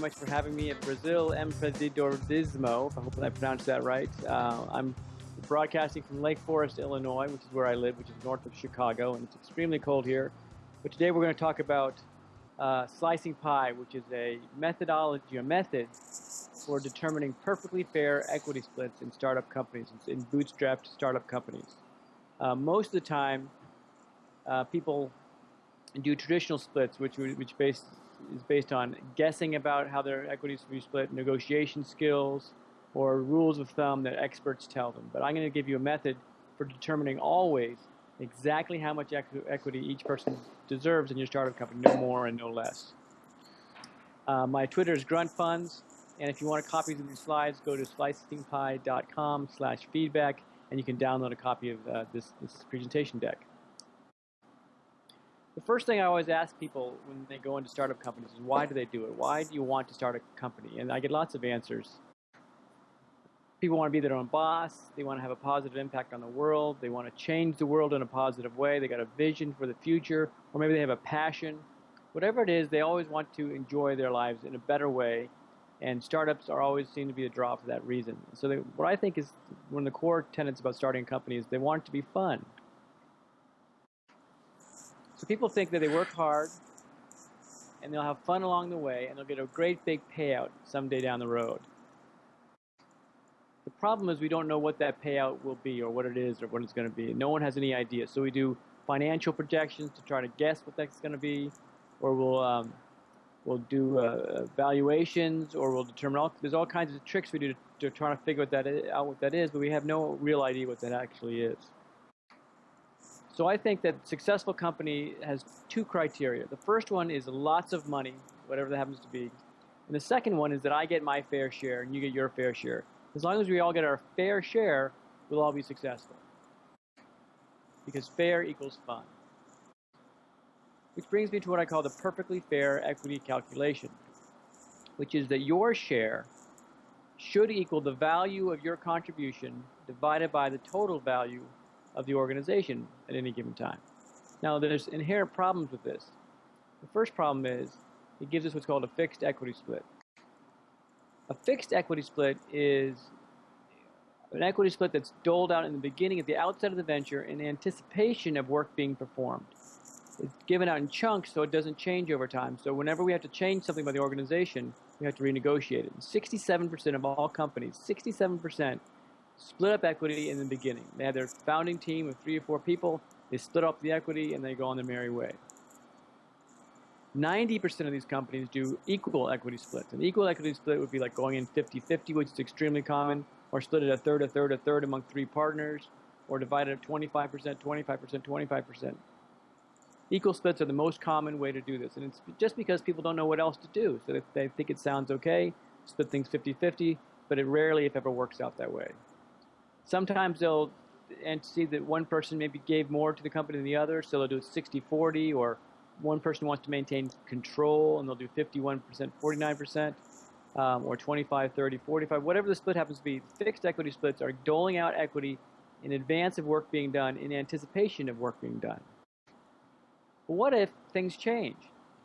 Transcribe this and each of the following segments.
much for having me at Brazil Empreendedorismo. I hope I pronounced that right. Uh, I'm broadcasting from Lake Forest, Illinois, which is where I live, which is north of Chicago, and it's extremely cold here. But today we're going to talk about uh, slicing pie, which is a methodology, a method for determining perfectly fair equity splits in startup companies, in bootstrapped startup companies. Uh, most of the time, uh, people do traditional splits, which which based, is based on guessing about how their equities will be split, negotiation skills, or rules of thumb that experts tell them. But I'm going to give you a method for determining always exactly how much equity each person deserves in your startup company, no more and no less. Uh, my Twitter is Grunt Funds, and if you want copies of these slides, go to slicingpie.com slash feedback, and you can download a copy of uh, this, this presentation deck. The first thing I always ask people when they go into startup companies is why do they do it? Why do you want to start a company? And I get lots of answers. People want to be their own boss. They want to have a positive impact on the world. They want to change the world in a positive way. They got a vision for the future, or maybe they have a passion. Whatever it is, they always want to enjoy their lives in a better way. And startups are always seem to be a draw for that reason. So they, what I think is one of the core tenets about starting a company is they want it to be fun. So people think that they work hard and they'll have fun along the way and they'll get a great big payout someday down the road. The problem is we don't know what that payout will be or what it is or what it's going to be. No one has any idea. So we do financial projections to try to guess what that's going to be or we'll um, we'll do uh, valuations or we'll determine all there's all kinds of tricks we do to, to try to figure out what that is but we have no real idea what that actually is. So I think that successful company has two criteria. The first one is lots of money, whatever that happens to be. And the second one is that I get my fair share and you get your fair share. As long as we all get our fair share, we'll all be successful. Because fair equals fun. Which brings me to what I call the perfectly fair equity calculation, which is that your share should equal the value of your contribution divided by the total value of the organization at any given time. Now, there's inherent problems with this. The first problem is it gives us what's called a fixed equity split. A fixed equity split is an equity split that's doled out in the beginning at the outset of the venture in anticipation of work being performed. It's given out in chunks so it doesn't change over time. So whenever we have to change something by the organization, we have to renegotiate it. 67% of all companies, 67% split up equity in the beginning. They had their founding team of three or four people. They split up the equity and they go on their merry way. 90% of these companies do equal equity splits. An equal equity split would be like going in 50-50, which is extremely common, or split it a third, a third, a third among three partners, or divided at 25%, 25%, 25%. Equal splits are the most common way to do this, and it's just because people don't know what else to do. So if they think it sounds okay, split things 50-50, but it rarely, if ever, works out that way. Sometimes they'll and see that one person maybe gave more to the company than the other, so they'll do 60-40, or one person wants to maintain control and they'll do 51%, 49%, um, or 25, 30, 45, whatever the split happens to be. Fixed equity splits are doling out equity in advance of work being done, in anticipation of work being done. But what if things change,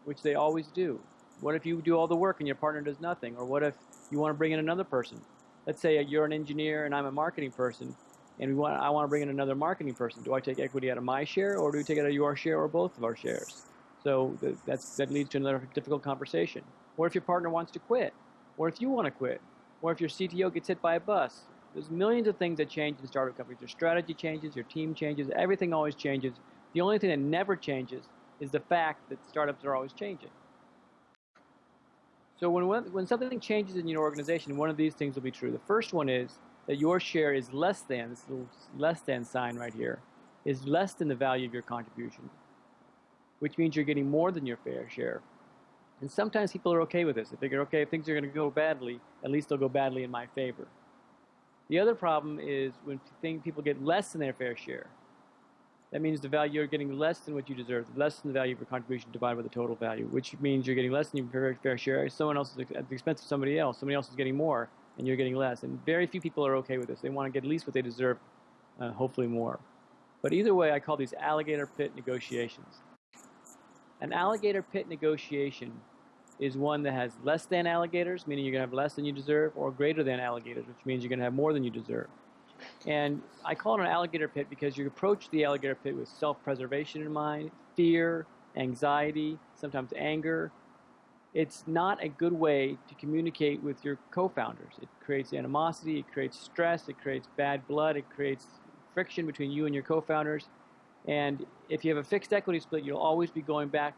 which they always do? What if you do all the work and your partner does nothing? Or what if you want to bring in another person? Let's say you're an engineer and I'm a marketing person, and we want I want to bring in another marketing person. Do I take equity out of my share, or do we take it out of your share, or both of our shares? So that's that leads to another difficult conversation. Or if your partner wants to quit, or if you want to quit, or if your CTO gets hit by a bus. There's millions of things that change in startup companies. Your strategy changes, your team changes, everything always changes. The only thing that never changes is the fact that startups are always changing. So when, when something changes in your organization, one of these things will be true. The first one is that your share is less than, this little less than sign right here, is less than the value of your contribution, which means you're getting more than your fair share. And sometimes people are okay with this. They figure, okay, if things are going to go badly, at least they'll go badly in my favor. The other problem is when people get less than their fair share that means the value you're getting less than what you deserve, less than the value of your contribution divided by the total value, which means you're getting less than your fair, share. Someone else is at the expense of somebody else. Somebody else is getting more, and you're getting less. And very few people are okay with this. They want to get at least what they deserve, uh, hopefully more. But either way, I call these alligator pit negotiations. An alligator pit negotiation is one that has less than alligators, meaning you're going to have less than you deserve, or greater than alligators, which means you're going to have more than you deserve. And I call it an alligator pit because you approach the alligator pit with self-preservation in mind, fear, anxiety, sometimes anger. It's not a good way to communicate with your co-founders. It creates animosity, it creates stress, it creates bad blood, it creates friction between you and your co-founders. And if you have a fixed equity split, you'll always be going back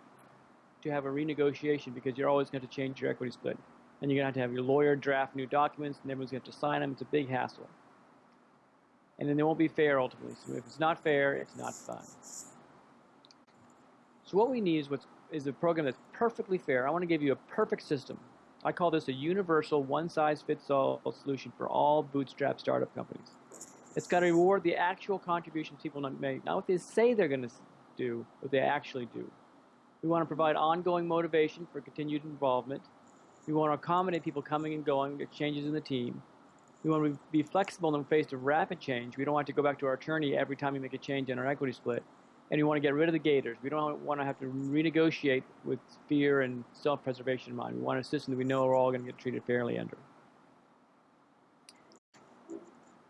to have a renegotiation because you're always going to change your equity split. And you're going to have to have your lawyer draft new documents, and everyone's going to have to sign them. It's a big hassle. And then they won't be fair ultimately. So if it's not fair, it's not fun. So what we need is, what's, is a program that's perfectly fair. I want to give you a perfect system. I call this a universal, one-size-fits-all solution for all bootstrap startup companies. It's got to reward the actual contributions people make, not what they say they're going to do, what they actually do. We want to provide ongoing motivation for continued involvement. We want to accommodate people coming and going, changes in the team. We want to be flexible in the face of rapid change. We don't want to go back to our attorney every time we make a change in our equity split. And we want to get rid of the gators. We don't want to have to renegotiate with fear and self-preservation in mind. We want a system that we know we're all going to get treated fairly under.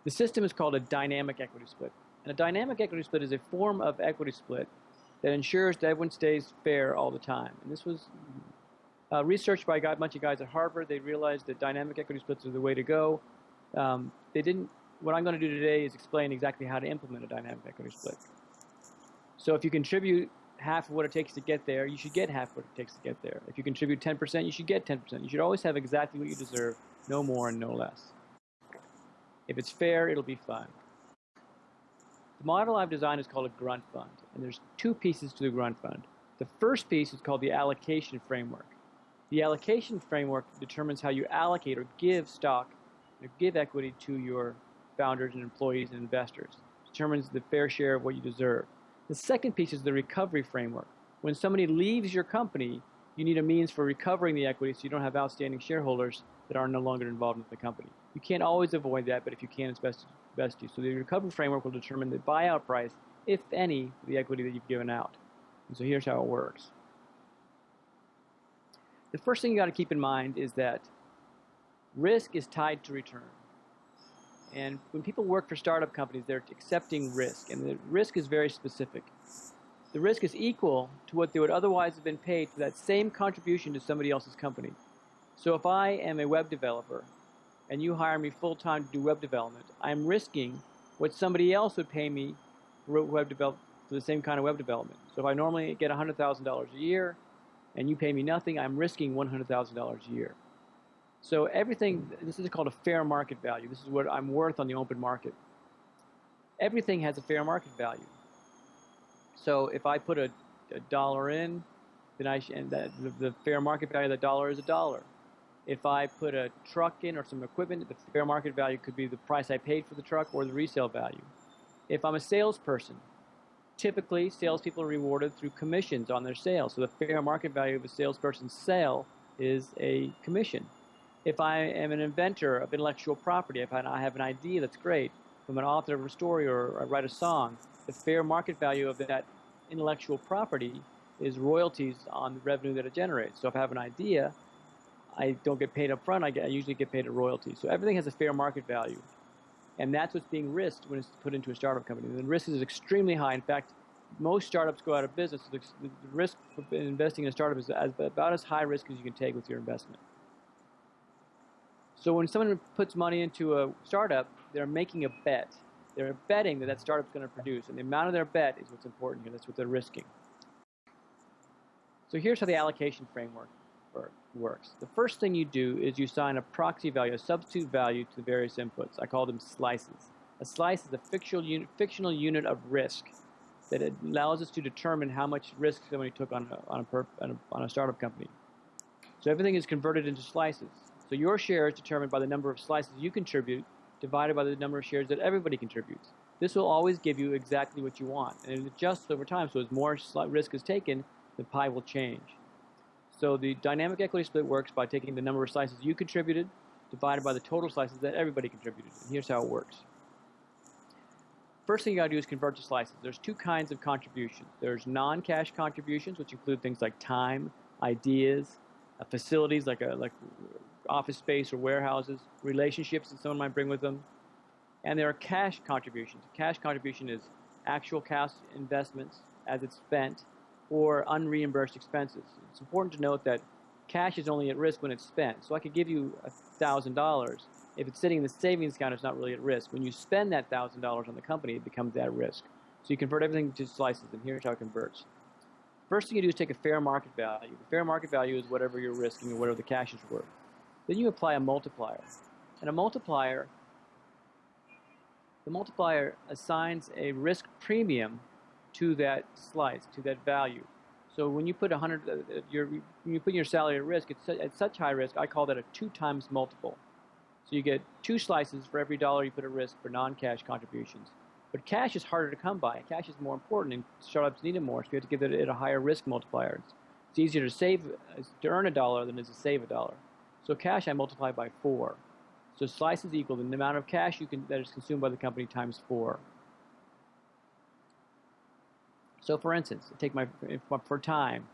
The system is called a dynamic equity split. And a dynamic equity split is a form of equity split that ensures that everyone stays fair all the time. And this was uh, researched by a bunch of guys at Harvard. They realized that dynamic equity splits are the way to go. Um, they didn't. What I'm going to do today is explain exactly how to implement a dynamic equity split. So if you contribute half of what it takes to get there, you should get half what it takes to get there. If you contribute 10%, you should get 10%. You should always have exactly what you deserve, no more and no less. If it's fair, it'll be fun. The model I've designed is called a grunt fund, and there's two pieces to the grunt fund. The first piece is called the allocation framework. The allocation framework determines how you allocate or give stock or give equity to your founders and employees and investors. Determines the fair share of what you deserve. The second piece is the recovery framework. When somebody leaves your company, you need a means for recovering the equity so you don't have outstanding shareholders that are no longer involved in the company. You can't always avoid that, but if you can, it's best, best to. So the recovery framework will determine the buyout price, if any, for the equity that you've given out. And so here's how it works. The first thing you got to keep in mind is that risk is tied to return. And when people work for startup companies, they're accepting risk, and the risk is very specific. The risk is equal to what they would otherwise have been paid for that same contribution to somebody else's company. So if I am a web developer and you hire me full time to do web development, I'm risking what somebody else would pay me for web develop for the same kind of web development. So if I normally get $100,000 a year and you pay me nothing, I'm risking $100,000 a year. So everything, this is called a fair market value. This is what I'm worth on the open market. Everything has a fair market value. So if I put a, a dollar in, then I and the, the fair market value of the dollar is a dollar. If I put a truck in or some equipment, the fair market value could be the price I paid for the truck or the resale value. If I'm a salesperson, typically salespeople are rewarded through commissions on their sales. So the fair market value of a salesperson's sale is a commission. If I am an inventor of intellectual property, if I have an idea that's great, if I'm an author of a story or I write a song, the fair market value of that intellectual property is royalties on the revenue that it generates. So if I have an idea, I don't get paid up front, I, get, I usually get paid a royalty. So everything has a fair market value. And that's what's being risked when it's put into a startup company. The risk is extremely high. In fact, most startups go out of business. The, the risk of investing in a startup is about as high risk as you can take with your investment. So when someone puts money into a startup, they're making a bet. They're betting that that startup's going to produce. And the amount of their bet is what's important here. That's what they're risking. So here's how the allocation framework works. The first thing you do is you assign a proxy value, a substitute value to the various inputs. I call them slices. A slice is a fictional unit, fictional unit of risk that allows us to determine how much risk somebody took on a, on a, on a, on a startup company. So everything is converted into slices. So your share is determined by the number of slices you contribute divided by the number of shares that everybody contributes. This will always give you exactly what you want, and it adjusts over time. So as more risk is taken, the pie will change. So the dynamic equity split works by taking the number of slices you contributed divided by the total slices that everybody contributed. And here's how it works. First thing you gotta do is convert to slices. There's two kinds of contributions. There's non-cash contributions, which include things like time, ideas, uh, facilities like a like office space or warehouses, relationships that someone might bring with them, and there are cash contributions. Cash contribution is actual cash investments as it's spent or unreimbursed expenses. It's important to note that cash is only at risk when it's spent. So I could give you $1,000. If it's sitting in the savings account, it's not really at risk. When you spend that $1,000 on the company, it becomes at risk. So you convert everything to slices, and here's how it converts. First thing you do is take a fair market value. The fair market value is whatever you're risking or whatever the cash is worth. Then you apply a multiplier. And a multiplier, the multiplier assigns a risk premium to that slice, to that value. So when you put 100, uh, uh, your, when you put your salary at risk, it's at such high risk, I call that a two times multiple. So you get two slices for every dollar you put at risk for non-cash contributions. But cash is harder to come by. Cash is more important, and startups need it more, so you have to give it a higher risk multiplier. It's easier to save, uh, to earn a dollar than it is to save a dollar. So cash I multiply by four. So slices equal the amount of cash you can that is consumed by the company times four. So for instance, take my for time.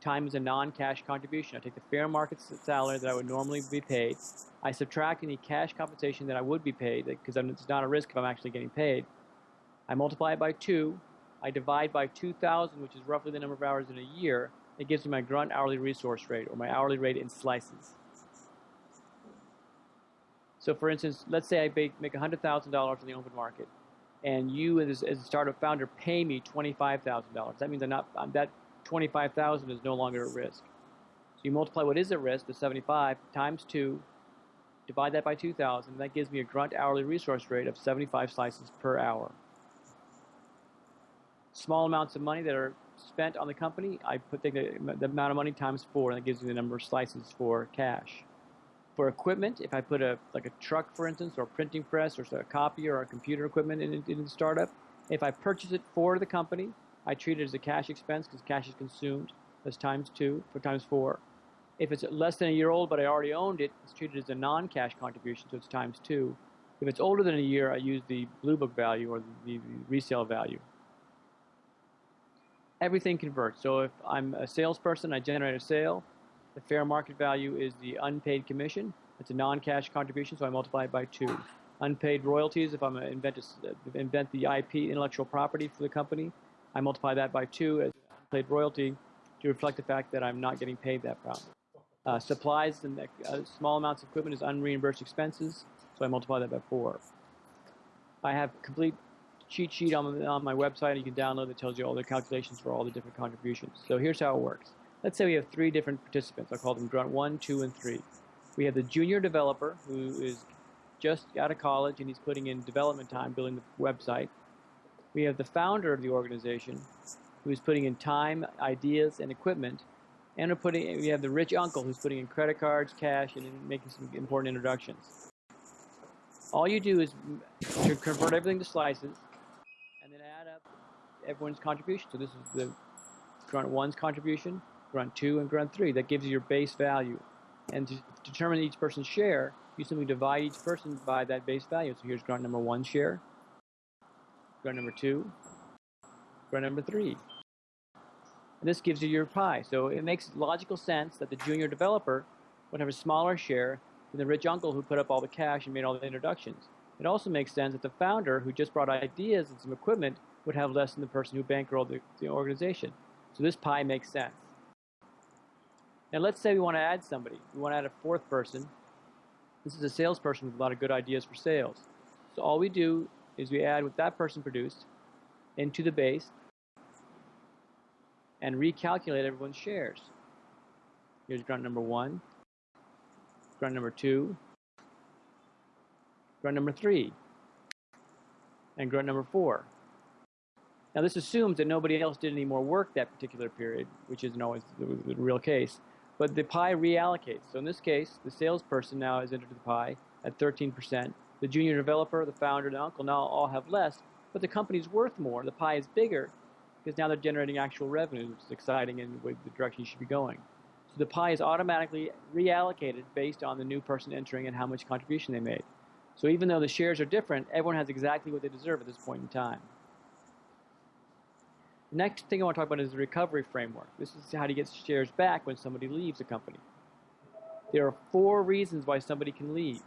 Time is a non-cash contribution. I take the fair market salary that I would normally be paid. I subtract any cash compensation that I would be paid because it's not a risk if I'm actually getting paid. I multiply it by 2. I divide by 2,000, which is roughly the number of hours in a year. It gives me my grunt hourly resource rate, or my hourly rate in slices. So for instance, let's say I make $100,000 in the open market and you as, as a startup founder pay me $25,000. That means I'm not, I'm, that 25,000 is no longer at risk. So you multiply what is at risk, the 75, times 2, divide that by 2,000, that gives me a grunt hourly resource rate of 75 slices per hour. Small amounts of money that are spent on the company, I put the, the amount of money times 4, and that gives me the number of slices for cash for equipment, if I put a like a truck, for instance, or a printing press, or a copier, or a computer equipment in, in the startup, if I purchase it for the company, I treat it as a cash expense because cash is consumed. That's times two for times four. If it's less than a year old but I already owned it, it's treated as a non-cash contribution, so it's times two. If it's older than a year, I use the blue book value or the, the resale value. Everything converts. So if I'm a salesperson, I generate a sale. The fair market value is the unpaid commission. It's a non-cash contribution, so I multiply it by two. Unpaid royalties, if I'm going to invent, invent the IP, intellectual property for the company, I multiply that by two as unpaid royalty to reflect the fact that I'm not getting paid that profit. Uh, supplies and uh, small amounts of equipment is unreimbursed expenses, so I multiply that by four. I have a complete cheat sheet on, on my website you can download that tells you all the calculations for all the different contributions. So here's how it works. Let's say we have three different participants. I'll call them grunt one, two, and three. We have the junior developer who is just out of college and he's putting in development time building the website. We have the founder of the organization who's putting in time, ideas, and equipment. And we're putting, we have the rich uncle who's putting in credit cards, cash, and making some important introductions. All you do is to convert everything to slices and then add up everyone's contribution. So this is the grunt one's contribution, grunt 2, and grunt 3. That gives you your base value. And to determine each person's share, you simply divide each person by that base value. So here's grunt number 1 share, grunt number 2, grunt number 3. And this gives you your pie. So it makes logical sense that the junior developer would have a smaller share than the rich uncle who put up all the cash and made all the introductions. It also makes sense that the founder who just brought ideas and some equipment would have less than the person who bankrolled the, the organization. So this pie makes sense. Now let's say we want to add somebody. We want to add a fourth person. This is a salesperson with a lot of good ideas for sales. So all we do is we add what that person produced into the base and recalculate everyone's shares. Here's grunt number one, grunt number two, grunt number three, and grunt number four. Now this assumes that nobody else did any more work that particular period, which isn't always the, the real case. But the pie reallocates. So in this case, the salesperson now is entered the pie at 13%. The junior developer, the founder, and the uncle now all have less, but the company's worth more. The pie is bigger because now they're generating actual revenue, which is exciting and the direction you should be going. So the pie is automatically reallocated based on the new person entering and how much contribution they made. So even though the shares are different, everyone has exactly what they deserve at this point in time. Next thing I want to talk about is the recovery framework. This is how to get shares back when somebody leaves a company. there are four reasons why somebody can leave.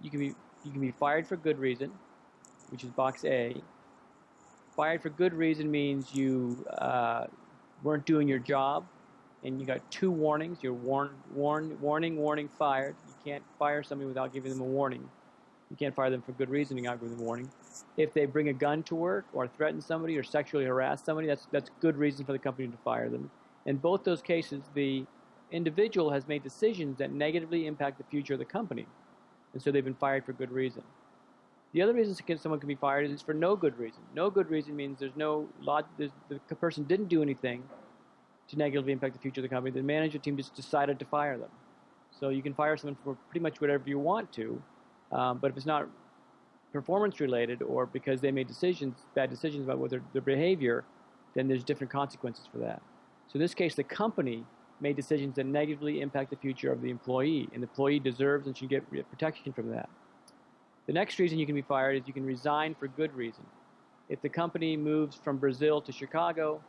You can be you can be fired for good reason, which is box A. Fired for good reason means you uh, weren't doing your job, and you got two warnings. You're warned, warn, warning, warning, fired. You can't fire somebody without giving them a warning. You can't fire them for good reason without giving them warning. If they bring a gun to work or threaten somebody or sexually harass somebody, that's that's good reason for the company to fire them. In both those cases, the individual has made decisions that negatively impact the future of the company, and so they've been fired for good reason. The other reason someone can be fired is for no good reason. No good reason means there's no lot. The person didn't do anything to negatively impact the future of the company. The management team just decided to fire them. So you can fire someone for pretty much whatever you want to, um, but if it's not performance related or because they made decisions, bad decisions about what their, their behavior, then there's different consequences for that. So in this case, the company made decisions that negatively impact the future of the employee, and the employee deserves and should get protection from that. The next reason you can be fired is you can resign for good reason. If the company moves from Brazil to Chicago,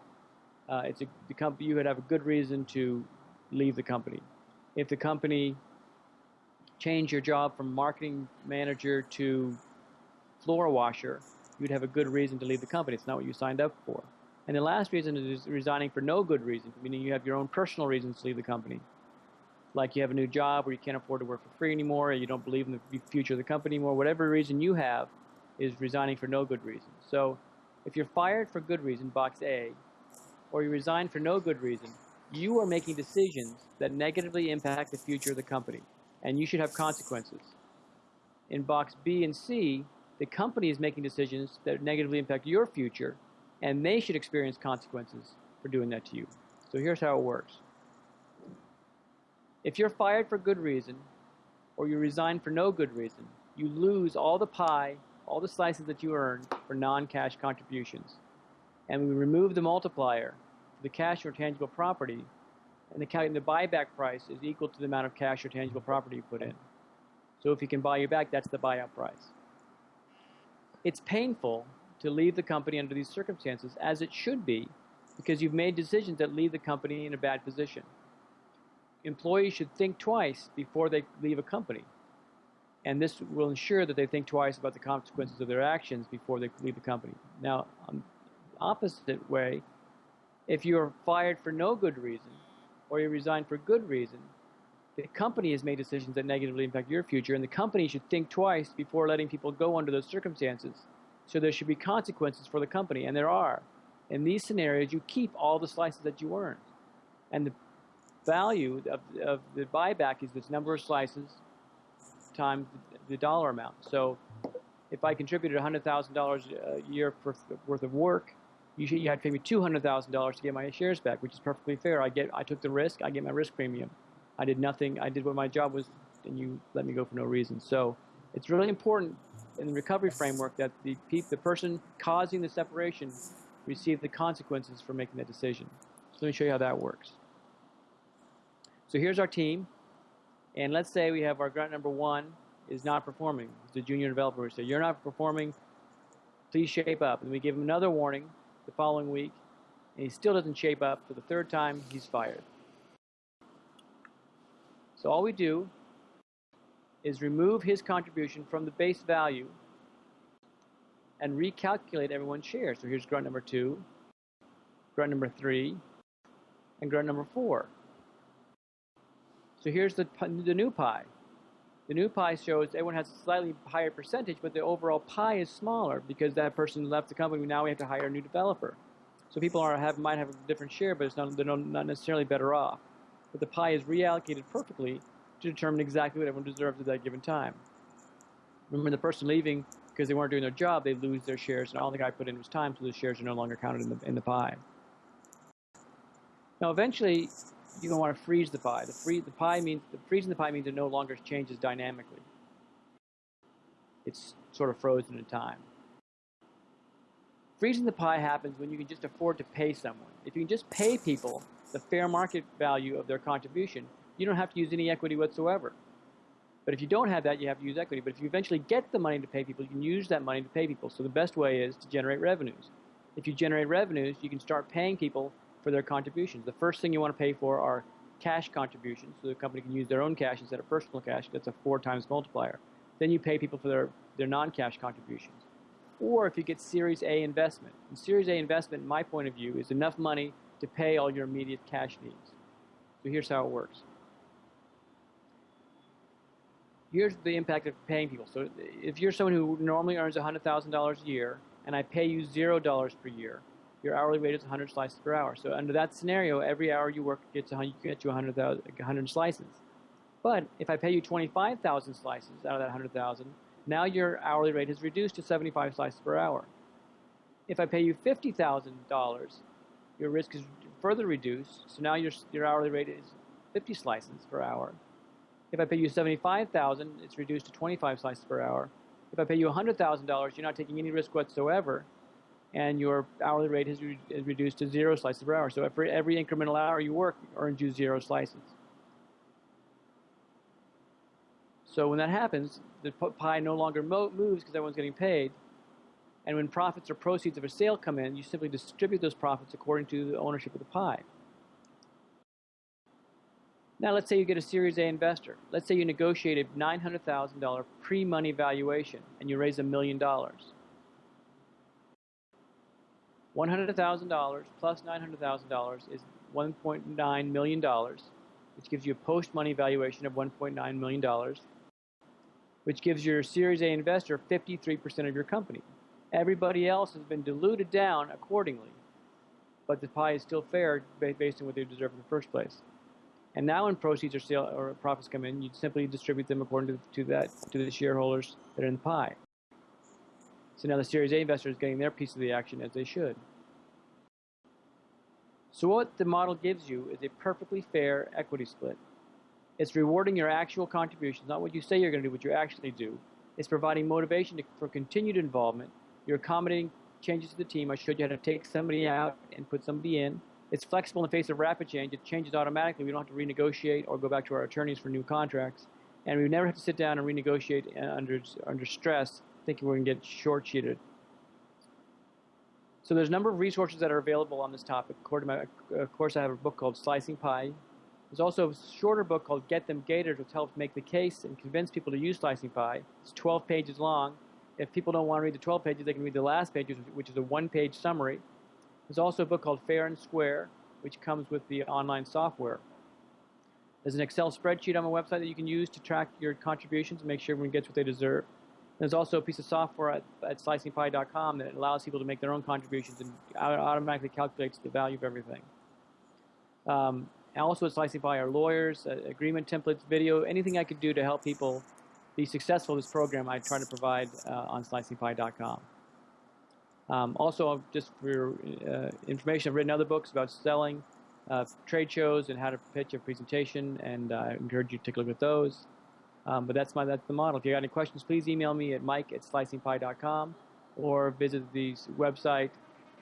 uh, it's a, the company you would have a good reason to leave the company. If the company change your job from marketing manager to floor washer, you'd have a good reason to leave the company. It's not what you signed up for. And the last reason is resigning for no good reason, meaning you have your own personal reasons to leave the company. Like you have a new job or you can't afford to work for free anymore, or you don't believe in the future of the company anymore, whatever reason you have is resigning for no good reason. So if you're fired for good reason, box A, or you resign for no good reason, you are making decisions that negatively impact the future of the company, and you should have consequences. In box B and C, the company is making decisions that negatively impact your future, and they should experience consequences for doing that to you. So here's how it works. If you're fired for good reason, or you resign for no good reason, you lose all the pie, all the slices that you earned for non-cash contributions. And we remove the multiplier the cash or tangible property, and the, the buyback price is equal to the amount of cash or tangible property you put in. So if you can buy you back, that's the buyout price. It's painful to leave the company under these circumstances, as it should be, because you've made decisions that leave the company in a bad position. Employees should think twice before they leave a company. And this will ensure that they think twice about the consequences of their actions before they leave the company. Now, opposite way, if you are fired for no good reason, or you resign for good reason, the company has made decisions that negatively impact your future, and the company should think twice before letting people go under those circumstances. So there should be consequences for the company, and there are. In these scenarios, you keep all the slices that you earned. And the value of, of the buyback is this number of slices times the dollar amount. So if I contributed $100,000 a year worth of work, you, had to pay me $200,000 to get my shares back, which is perfectly fair. I get, I took the risk, I get my risk premium. I did nothing, I did what my job was, and you let me go for no reason. So it's really important in the recovery framework that the, the person causing the separation receive the consequences for making that decision. So let me show you how that works. So here's our team, and let's say we have our grunt number one is not performing. The junior developer would say, you're not performing, please shape up. And we give him another warning, the following week, and he still doesn't shape up. For the third time, he's fired. So all we do is remove his contribution from the base value and recalculate everyone's share. So here's grunt number two, grunt number three, and grunt number four. So here's the, the new pie. The new pie shows everyone has a slightly higher percentage, but the overall pie is smaller because that person left the company. Now we have to hire a new developer. So people are have might have a different share, but it's not, they're not necessarily better off. But the pie is reallocated perfectly to determine exactly what everyone deserves at that given time. Remember, the person leaving because they weren't doing their job, they lose their shares, and all the guy put in was time, so the shares are no longer counted in the, in the pie. Now, eventually, you're going to want to freeze the pie. The, free, the pie means the freezing the pie means it no longer changes dynamically. It's sort of frozen in time. Freezing the pie happens when you can just afford to pay someone. If you can just pay people the fair market value of their contribution, you don't have to use any equity whatsoever. But if you don't have that, you have to use equity. But if you eventually get the money to pay people, you can use that money to pay people. So the best way is to generate revenues. If you generate revenues, you can start paying people for their contributions. The first thing you want to pay for are cash contributions, so the company can use their own cash instead of personal cash. That's a four times multiplier. Then you pay people for their, their non-cash contributions. Or if you get Series A investment. And Series A investment, in my point of view, is enough money to pay all your immediate cash needs. So here's how it works. Here's the impact of paying people. So if you're someone who normally earns $100,000 a year, and I pay you $0 per year, your hourly rate is 100 slices per hour. So under that scenario, every hour you work gets 100, gets you 100, 100 slices. But if I pay you 25,000 slices out of that 100,000, now your hourly rate is reduced to 75 slices per hour. If I pay you $50,000, your risk is further reduced. So now your, your hourly rate is 50 slices per hour. If I pay you 75,000, it's reduced to 25 slices per hour. If I pay you $100,000, you're not taking any risk whatsoever, and your hourly rate is, re is reduced to zero slices per hour. So for every incremental hour you work, earns you zero slices. So when that happens, the pie no longer moves because everyone's getting paid. And when profits or proceeds of a sale come in, you simply distribute those profits according to the ownership of the pie. Now let's say you get a Series A investor. Let's say you negotiate a $900,000 pre-money valuation and you raise a million dollars. $100,000 plus $900,000 is $1.9 million, which gives you a post-money valuation of $1.9 million, which gives your Series A investor 53% of your company. Everybody else has been diluted down accordingly, but the pie is still fair based on what they deserve in the first place. And now when proceeds or sale or profits come in, you simply distribute them according to, to that to the shareholders that are in the pie. So now the Series A investor is getting their piece of the action as they should. So what the model gives you is a perfectly fair equity split. It's rewarding your actual contributions, not what you say you're going to do, but what you actually do. It's providing motivation to, for continued involvement. You're accommodating changes to the team. I showed you how to take somebody out and put somebody in. It's flexible in the face of rapid change. It changes automatically. We don't have to renegotiate or go back to our attorneys for new contracts. And we never have to sit down and renegotiate uh, under, under stress thinking we're going to get short-sheeted. So there's a number of resources that are available on this topic. According to my, of course, I have a book called Slicing Pie. There's also a shorter book called Get Them Gators, which helps make the case and convince people to use Slicing Pie. It's 12 pages long. If people don't want to read the 12 pages, they can read the last page, which is a one-page summary. There's also a book called Fair and Square, which comes with the online software. There's an Excel spreadsheet on my website that you can use to track your contributions and make sure everyone gets what they deserve. There's also a piece of software at, at slicingpie.com that allows people to make their own contributions and automatically calculates the value of everything. Um, also at Slicing Pie are lawyers, uh, agreement templates, video, anything I could do to help people be successful in this program, I try to provide uh, on slicingpie.com. Um, also, just for your uh, information, I've written other books about selling, uh, trade shows, and how to pitch a presentation, and I encourage you to take a look at those. Um, but that's my that's the model. If you got any questions, please email me at mike at slicingpie.com or visit the website,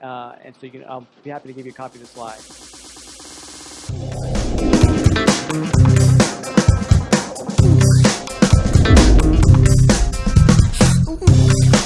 uh, and so you can. I'll be happy to give you a copy of the slide.